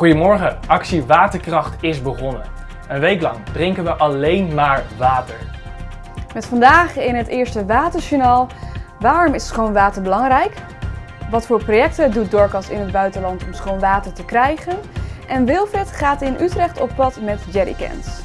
Goedemorgen, actie Waterkracht is begonnen. Een week lang drinken we alleen maar water. Met vandaag in het eerste Waterjournaal. Waarom is schoon water belangrijk? Wat voor projecten doet Dorcas in het buitenland om schoon water te krijgen? En Wilfred gaat in Utrecht op pad met jerrycans.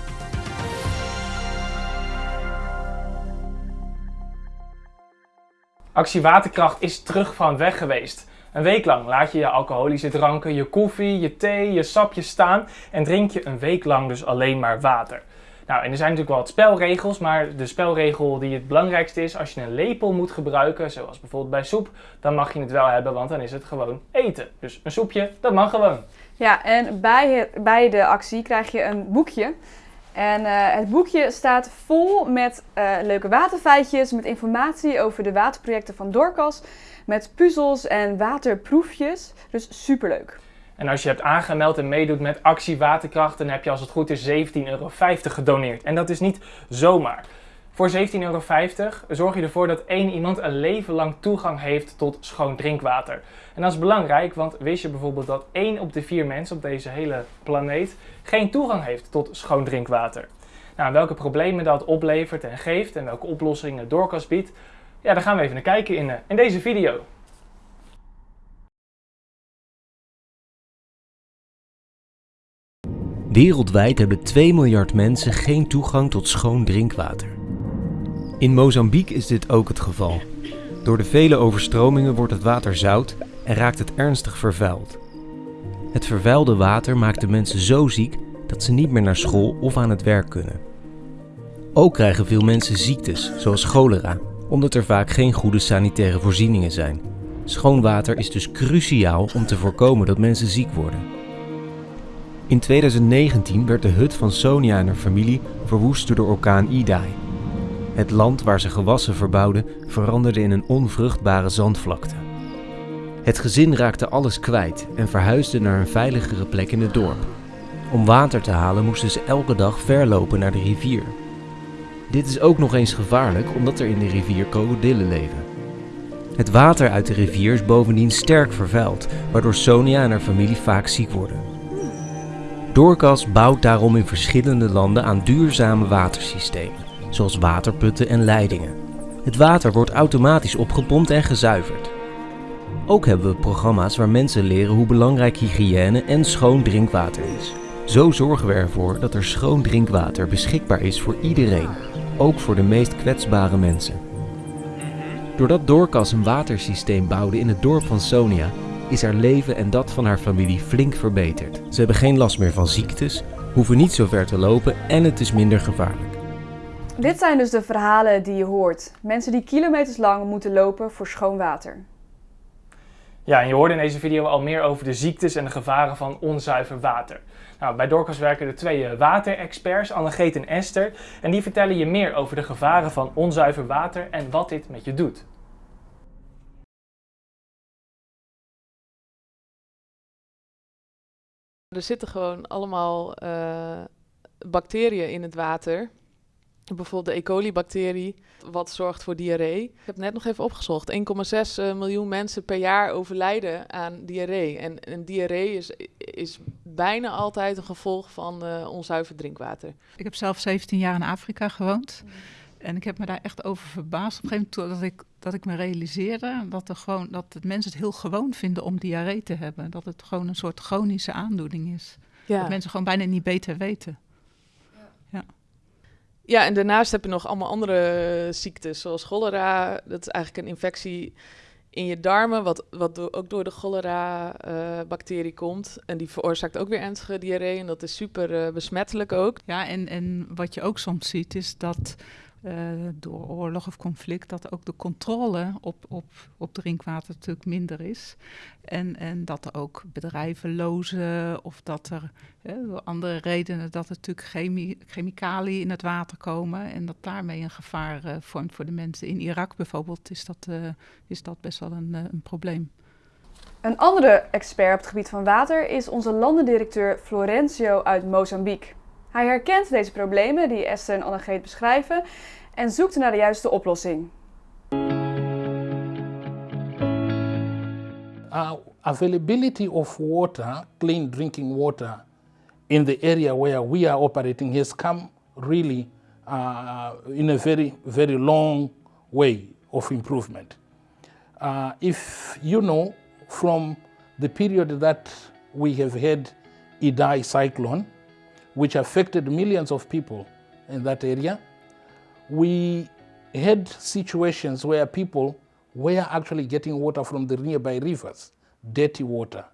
Actie Waterkracht is terug van weg geweest. Een week lang laat je je alcoholische dranken, je koffie, je thee, je sapjes staan en drink je een week lang dus alleen maar water. Nou, en er zijn natuurlijk wel wat spelregels, maar de spelregel die het belangrijkste is, als je een lepel moet gebruiken, zoals bijvoorbeeld bij soep, dan mag je het wel hebben, want dan is het gewoon eten. Dus een soepje, dat mag gewoon. Ja, en bij, bij de actie krijg je een boekje. En eh, het boekje staat vol met eh, leuke waterfeitjes, met informatie over de waterprojecten van Dorcas, met puzzels en waterproefjes. Dus superleuk. En als je hebt aangemeld en meedoet met actie Waterkracht, dan heb je als het goed is 17,50 euro gedoneerd. En dat is niet zomaar. Voor 17,50 euro zorg je ervoor dat één iemand een leven lang toegang heeft tot schoon drinkwater. En dat is belangrijk, want wist je bijvoorbeeld dat één op de vier mensen op deze hele planeet geen toegang heeft tot schoon drinkwater? Nou, welke problemen dat oplevert en geeft en welke oplossingen Doorkas biedt, ja, daar gaan we even naar kijken in, eh, in deze video. Wereldwijd hebben 2 miljard mensen geen toegang tot schoon drinkwater. In Mozambique is dit ook het geval. Door de vele overstromingen wordt het water zout en raakt het ernstig vervuild. Het vervuilde water maakt de mensen zo ziek dat ze niet meer naar school of aan het werk kunnen. Ook krijgen veel mensen ziektes, zoals cholera, omdat er vaak geen goede sanitaire voorzieningen zijn. Schoon water is dus cruciaal om te voorkomen dat mensen ziek worden. In 2019 werd de hut van Sonia en haar familie verwoest door de orkaan Idai. Het land waar ze gewassen verbouwden veranderde in een onvruchtbare zandvlakte. Het gezin raakte alles kwijt en verhuisde naar een veiligere plek in het dorp. Om water te halen moesten ze elke dag verlopen naar de rivier. Dit is ook nog eens gevaarlijk omdat er in de rivier krokodillen leven. Het water uit de rivier is bovendien sterk vervuild, waardoor Sonia en haar familie vaak ziek worden. Doorkas bouwt daarom in verschillende landen aan duurzame watersystemen, zoals waterputten en leidingen. Het water wordt automatisch opgepompt en gezuiverd. Ook hebben we programma's waar mensen leren hoe belangrijk hygiëne en schoon drinkwater is. Zo zorgen we ervoor dat er schoon drinkwater beschikbaar is voor iedereen, ook voor de meest kwetsbare mensen. Doordat Doorkas een watersysteem bouwde in het dorp van Sonia, is haar leven en dat van haar familie flink verbeterd. Ze hebben geen last meer van ziektes, hoeven niet zo ver te lopen en het is minder gevaarlijk. Dit zijn dus de verhalen die je hoort. Mensen die kilometers lang moeten lopen voor schoon water. Ja, en je hoorde in deze video al meer over de ziektes en de gevaren van onzuiver water. Nou, bij Dorcas werken er twee eh, waterexperts, Annegeet en Esther. En die vertellen je meer over de gevaren van onzuiver water en wat dit met je doet. Er zitten gewoon allemaal uh, bacteriën in het water. Bijvoorbeeld de E. coli-bacterie, wat zorgt voor diarree. Ik heb net nog even opgezocht. 1,6 uh, miljoen mensen per jaar overlijden aan diarree. En, en diarree is, is bijna altijd een gevolg van uh, onzuiver drinkwater. Ik heb zelf 17 jaar in Afrika gewoond. Mm. En ik heb me daar echt over verbaasd. Op een gegeven moment dat ik, dat ik me realiseerde dat, er gewoon, dat het mensen het heel gewoon vinden om diarree te hebben. Dat het gewoon een soort chronische aandoening is. Ja. Dat mensen gewoon bijna niet beter weten. Ja. en daarnaast heb je nog allemaal andere ziektes, zoals cholera. Dat is eigenlijk een infectie in je darmen, wat, wat ook door de cholera-bacterie uh, komt. En die veroorzaakt ook weer ernstige diarree. En dat is super uh, besmettelijk ook. Ja, en, en wat je ook soms ziet, is dat uh, door oorlog of conflict, dat ook de controle op, op, op drinkwater natuurlijk minder is. En, en dat er ook bedrijven lozen of dat er door andere redenen dat er natuurlijk chemie, chemicaliën in het water komen en dat daarmee een gevaar uh, vormt voor de mensen. In Irak bijvoorbeeld is dat, uh, is dat best wel een, een probleem. Een andere expert op het gebied van water is onze landendirecteur Florencio uit Mozambique. Hij herkent deze problemen die Esther en Annegeet beschrijven en zoekt naar de juiste oplossing. Uh, availability of water, clean drinking water, in the area where we are operating has come really uh, in a very, very long way of improvement. Uh, if you know from the period that we have had Idai cyclone, which affected millions of people in that area, we had situations where people were actually getting water from the nearby rivers, dirty water.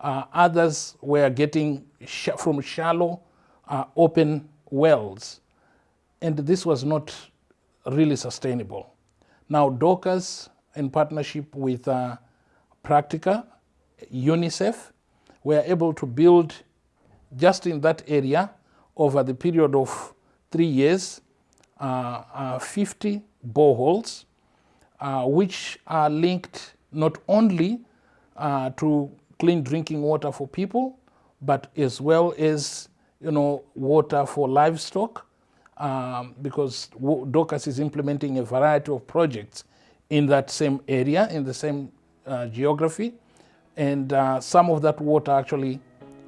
Uh, others were getting sh from shallow, uh, open wells. And this was not really sustainable. Now, Docas, in partnership with uh, Practica, UNICEF, were able to build just in that area over the period of three years uh, uh, 50 boreholes, uh, which are linked not only to clean drinking water for people, but as well as you know water for livestock, um, because DOCAS is implementing a variety of projects in that same area, in the same uh, geography, and uh, some of that water actually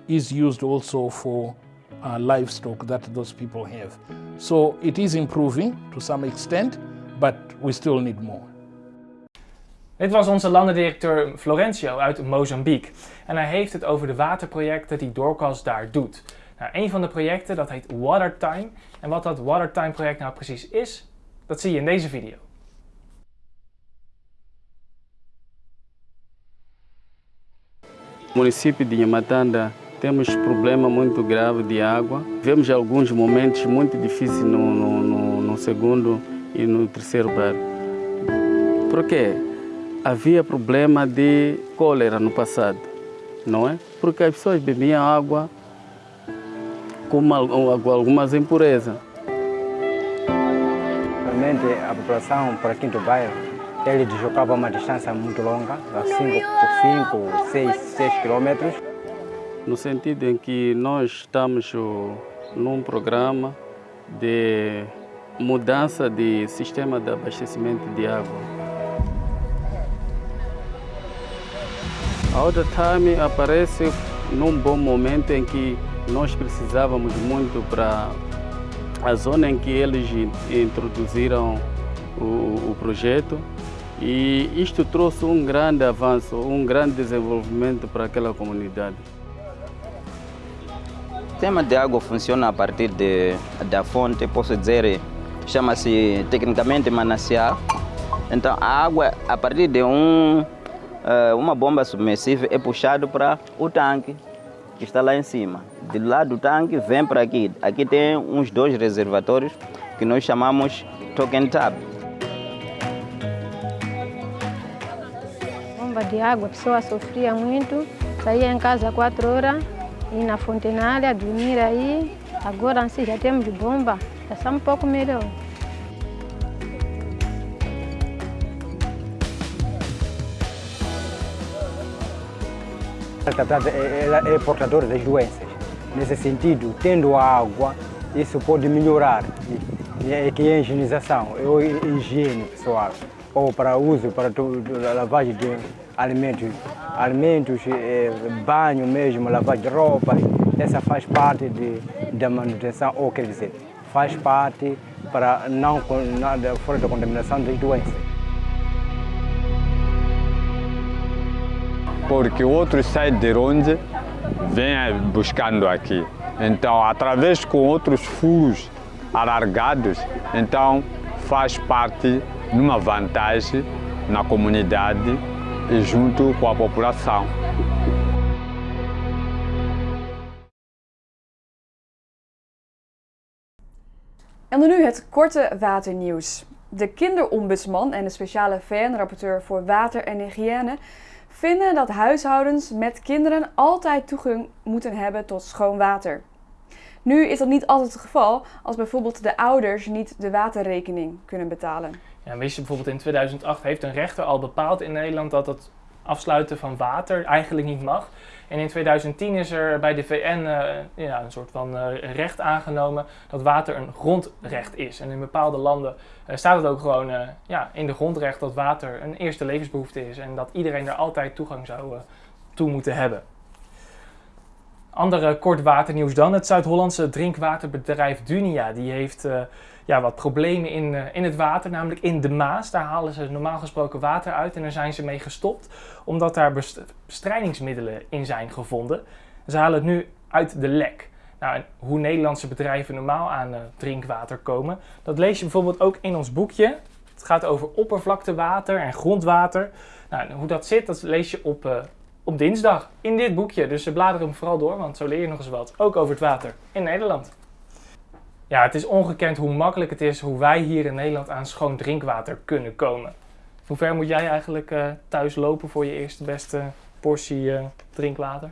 is used also for uh, livestock that those people have. So it is improving to some extent, but we still need more. Dit was onze landendirecteur Florencio uit Mozambique. En hij heeft het over de waterprojecten die Doorkas daar doet. Nou, een van de projecten dat heet Watertime. En wat dat Watertime project nou precies is, dat zie je in deze video. município de Nhamatanda temos problema muito grave de água. Vemos alguns momentos muito difíceis no, no, no, no segundo e no terceiro bairro. Por quê? Havia problema de cólera no passado, não é? Porque as pessoas bebiam água com algumas impurezas. Realmente a população para Quinto Bairro ele deslocava uma distância muito longa, 5, 6, 6 quilômetros. No sentido em que nós estamos num programa de mudança de sistema de abastecimento de água. A outra time aparece num bom momento em que nós precisávamos muito para a zona em que eles introduziram o, o projeto e isto trouxe um grande avanço, um grande desenvolvimento para aquela comunidade. O sistema de água funciona a partir de, da fonte, posso dizer, chama-se tecnicamente manancial. Então a água, a partir de um, uma bomba submersível, é puxado para o tanque que está lá em cima. De lá do tanque vem para aqui. Aqui tem uns dois reservatórios que nós chamamos token tap. bomba de água, a pessoa sofria muito, saía em casa quatro horas, ir na fontenária, dormir aí. Agora assim já temos bomba, já está um pouco melhor. Ela é portadora das doenças. Nesse sentido, tendo água, isso pode melhorar. É que é higienização, é a higiene pessoal ou para uso, para lavagem de alimentos, alimentos, eh, banho mesmo, lavagem de roupa, essa faz parte de, da manutenção, ou quer dizer, faz parte para não, não fora da contaminação das doenças. Porque outros saem de onde vêm buscando aqui. Então, através com outros furos alargados, então faz parte numa vantagem na comunidade e junto com a população. En dan nu het korte waternieuws. De kinderombudsman en de speciale VN-rapporteur voor water en hygiëne vinden dat huishoudens met kinderen altijd toegang moeten hebben tot schoon water. Nu is dat niet altijd het geval als bijvoorbeeld de ouders niet de waterrekening kunnen betalen. Ja, wist je bijvoorbeeld in 2008 heeft een rechter al bepaald in Nederland dat het afsluiten van water eigenlijk niet mag. En in 2010 is er bij de VN eh, ja, een soort van eh, recht aangenomen dat water een grondrecht is. En in bepaalde landen eh, staat het ook gewoon ja, in de grondrecht dat water een eerste levensbehoefte is. En dat iedereen er altijd toegang zou toe moeten hebben. Andere kort waternieuws dan. Het Zuid-Hollandse drinkwaterbedrijf Dunia die heeft eh, ja, wat problemen in, eh, in het water, namelijk in de Maas. Daar halen ze normaal gesproken water uit en daar zijn ze mee gestopt, omdat daar best- bestrijdingsmiddelen in zijn gevonden. Ze halen het nu uit de lek. Nou, hoe Nederlandse bedrijven normaal aan eh, drinkwater komen, dat lees je bijvoorbeeld ook in ons boekje. Het gaat over oppervlaktewater en grondwater. Nou, hoe dat zit, dat lees je op, op dinsdag in dit boekje. Dus blader hem vooral door, want zo leer je nog eens wat. Ook over het water in Nederland. Ja, het is ongekend hoe makkelijk het is hoe wij hier in Nederland aan schoon drinkwater kunnen komen. Hoe ver moet jij eigenlijk eh, thuis lopen voor je eerste beste portie eh, drinkwater?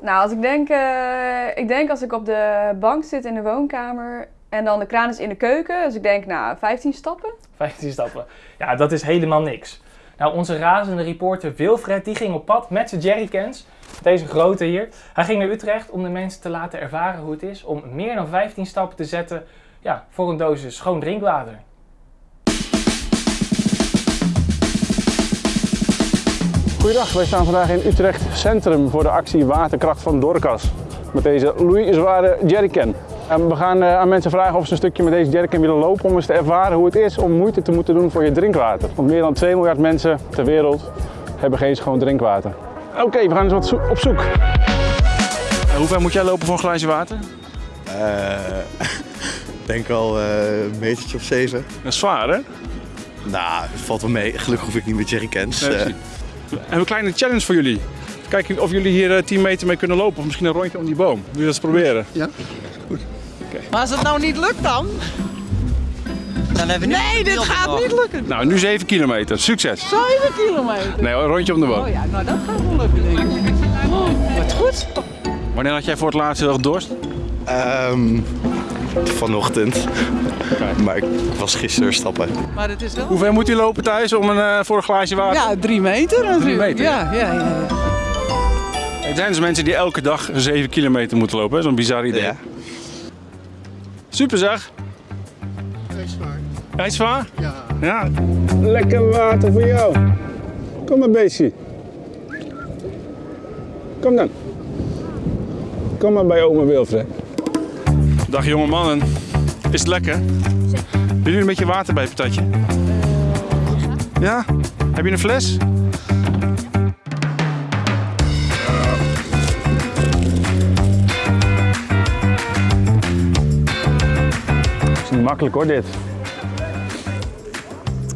Nou, als ik denk, eh, ik denk als ik op de bank zit in de woonkamer en dan de kraan is in de keuken. Dus ik denk, nou, 15 stappen. 15 stappen. Ja, dat is helemaal niks. Nou, onze razende reporter Wilfred die ging op pad met zijn jerrycans. Deze grote hier. Hij ging naar Utrecht om de mensen te laten ervaren hoe het is om meer dan 15 stappen te zetten ja, voor een dosis schoon drinkwater. Goedendag, wij staan vandaag in Utrecht Centrum voor de actie Waterkracht van Dorcas. Met deze Louis zware jerrycan. En we gaan eh, aan mensen vragen of ze een stukje met deze jerrycan willen lopen om eens te ervaren hoe het is om moeite te moeten doen voor je drinkwater. Want meer dan 2 miljard mensen ter wereld hebben geen schoon drinkwater. Oké, we gaan eens wat zo- op zoek. hoe ver moet jij lopen voor een glaasje water? Eh, denk al eh, een metertje of zeven. Dat is zwaar, hè? Nou, valt wel mee. Gelukkig hoef ik niet met jerrycans. Nee, eh. precies. En een kleine challenge voor jullie. Kijken of jullie hier eh, 10 meter mee kunnen lopen of misschien een rondje om die boom. Wil je dat eens proberen? Ja. Maar als het nou niet lukt dan? Dan hebben we nee, dit gaat niet lukken. Nou, nu 7 kilometer. Succes! 7 kilometer. Nee, een rondje om de boom. Oh ja, nou dat gaat wel lukken denk ik. Oh, wat goed. Wanneer had jij voor het laatst heel erg dorst? Ehm, vanochtend. Maar ik was gisteren stappen. Maar het is wel... Hoe ver moet u lopen thuis om een, eh, voor een glaasje water? Ja, drie meter natuurlijk. Drie meter, Ja, ja, ja. ja. Er zijn dus mensen die elke dag 7 kilometer moeten lopen. hè? Zo'n bizar idee. Ja. Super zeg. Hij is zwaar? Ja. ja. Lekker water voor jou. Kom maar, beestje. Kom dan. Kom maar bij oma Wilfred. Dag jonge mannen. Is het lekker? Willen jullie een beetje water bij, patatje? Ja? Heb je een fles? Makkelijk hoor, dit.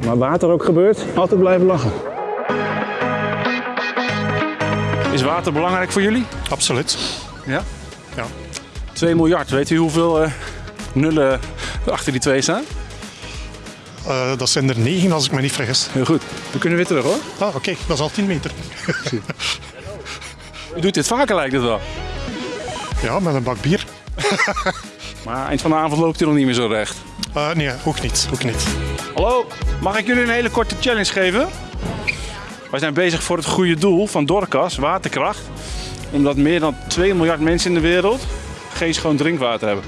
Maar water ook gebeurt, altijd blijven lachen. Is water belangrijk voor jullie? Absoluut. Ja? Ja. 2 miljard, weet u hoeveel eh, nullen achter die twee staan? Eh, dat zijn er negen als ik me niet vergis. Heel goed. We kunnen weer terug hoor. Ah, oké, dat is al 10 meter. U doet dit vaker lijkt het wel. ja, met een bak bier. Maar eind van de avond loopt u nog niet meer zo recht. Eh, nee, ook niet. Ook niet. Hallo, mag ik jullie een hele korte challenge geven? Wij zijn bezig voor het goede doel van Dorcas, waterkracht. Omdat meer dan 2 miljard mensen in de wereld geen schoon drinkwater hebben.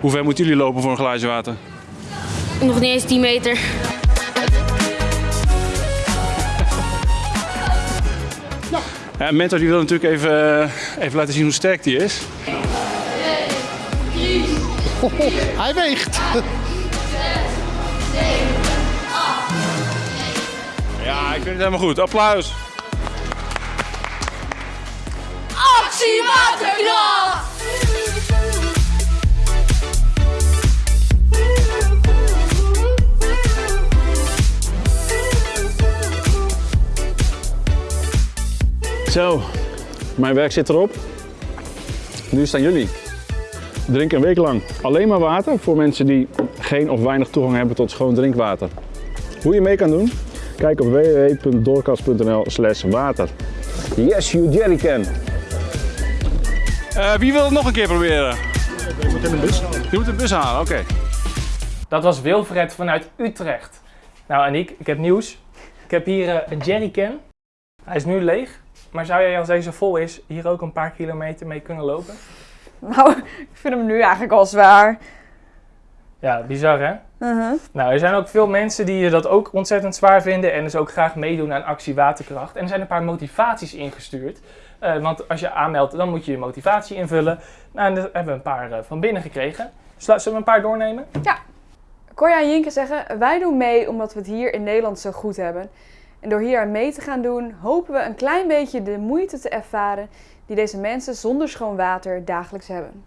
Hoe ver moeten jullie lopen voor een glaasje water? Nog niet eens 10 meter. Ja, Mentor die wil natuurlijk even, eh, even laten zien hoe sterk die is. Hij weegt. Ja, ik vind het helemaal goed. Applaus. Actie Waterkracht! Zo, mijn werk zit erop. Nu staan jullie. Drink een week lang alleen maar water voor mensen die geen of weinig toegang hebben tot schoon drinkwater. Hoe je mee kan doen? Kijk op www.doorkast.nl slash water. Yes, you jerrycan. Uh, wie wil het nog een keer proberen? Je moet in een bus halen. Je moet een bus halen, oké. Dat was Wilfred vanuit Utrecht. Nou, Aniek, ik heb nieuws. Ik heb hier eh, een jerrycan Hij is nu leeg, maar zou jij als deze vol is hier ook een paar kilometer mee kunnen lopen? Nou, ik vind hem nu eigenlijk al zwaar. Ja, bizar hè? Uh-huh. Nou, er zijn ook veel mensen die dat ook ontzettend zwaar vinden en dus ook graag meedoen aan actie waterkracht. En er zijn een paar motivaties ingestuurd. Eh, want als je aanmeldt, dan moet je je motivatie invullen. Nou, en daar hebben we een paar eh, van binnen gekregen. Zullen we een paar doornemen? Ja. Corja en Jinke zeggen, wij doen mee omdat we het hier in Nederland zo goed hebben. En door hier aan mee te gaan doen, hopen we een klein beetje de moeite te ervaren die deze mensen zonder schoon water dagelijks hebben.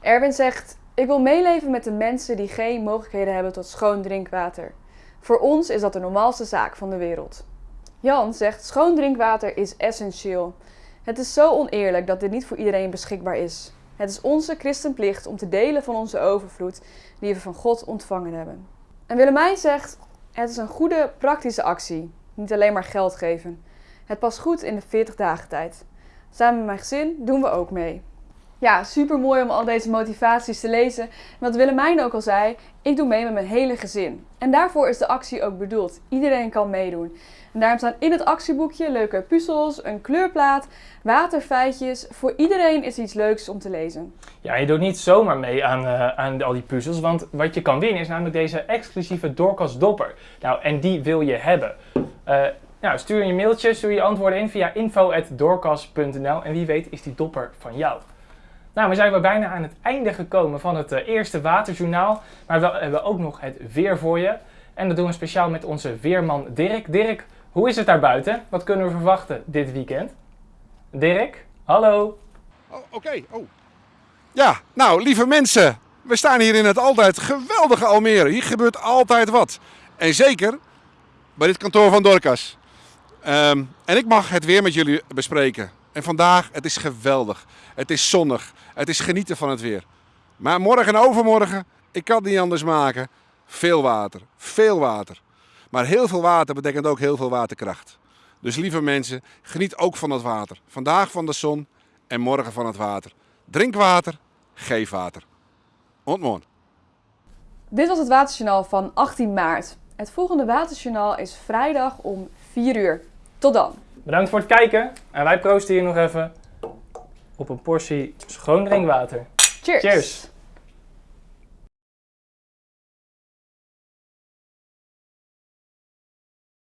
Erwin zegt, ik wil meeleven met de mensen die geen mogelijkheden hebben tot schoon drinkwater. Voor ons is dat de normaalste zaak van de wereld. Jan zegt, schoon drinkwater is essentieel. Het is zo oneerlijk dat dit niet voor iedereen beschikbaar is. Het is onze christenplicht om te delen van onze overvloed die we van God ontvangen hebben. En Willemijn zegt, het is een goede praktische actie. Niet alleen maar geld geven. Het past goed in de 40 dagen tijd. Samen met mijn gezin doen we ook mee. Ja, super mooi om al deze motivaties te lezen. En wat Willemijn ook al zei, ik doe mee met mijn hele gezin. En daarvoor is de actie ook bedoeld. Iedereen kan meedoen. En daarom staan in het actieboekje leuke puzzels, een kleurplaat, waterfeitjes. Voor iedereen is iets leuks om te lezen. Ja, je doet niet zomaar mee aan, eh, aan al die puzzels, want wat je kan winnen is namelijk deze exclusieve Dorcas dopper. Nou, en die wil je hebben. Eh, nou, stuur je mailtje, stuur je antwoorden in via info.dorcas.nl en wie weet is die dopper van jou. Nou, we zijn weer bijna aan het einde gekomen van het eh, eerste waterjournaal, maar we hebben ook nog het weer voor je. En dat doen we speciaal met onze weerman Dirk. Dirk, hoe is het daar buiten? Wat kunnen we verwachten dit weekend? Dirk, hallo. Oké, oh. Ja, nou, lieve mensen. We staan hier in het altijd geweldige Almere. Hier gebeurt altijd wat. En zeker bij dit kantoor van Dorcas. Ehm, en ik mag het weer met jullie bespreken. En vandaag, het is geweldig. Het is zonnig. Het is genieten van het weer. Maar morgen en overmorgen, ik kan het niet anders maken. Veel water. Veel water. Maar heel veel water betekent ook heel veel waterkracht. Dus lieve mensen, geniet ook van het water. Vandaag van de zon en morgen van het water. Drink water, geef water. Ontmoet. Dit was het Waterjournaal van 18 maart. Het volgende Waterjournaal is vrijdag om 4 uur. Tot dan. Bedankt voor het kijken en wij proosten hier nog even op een portie schoon drinkwater. Cheers. Cheers.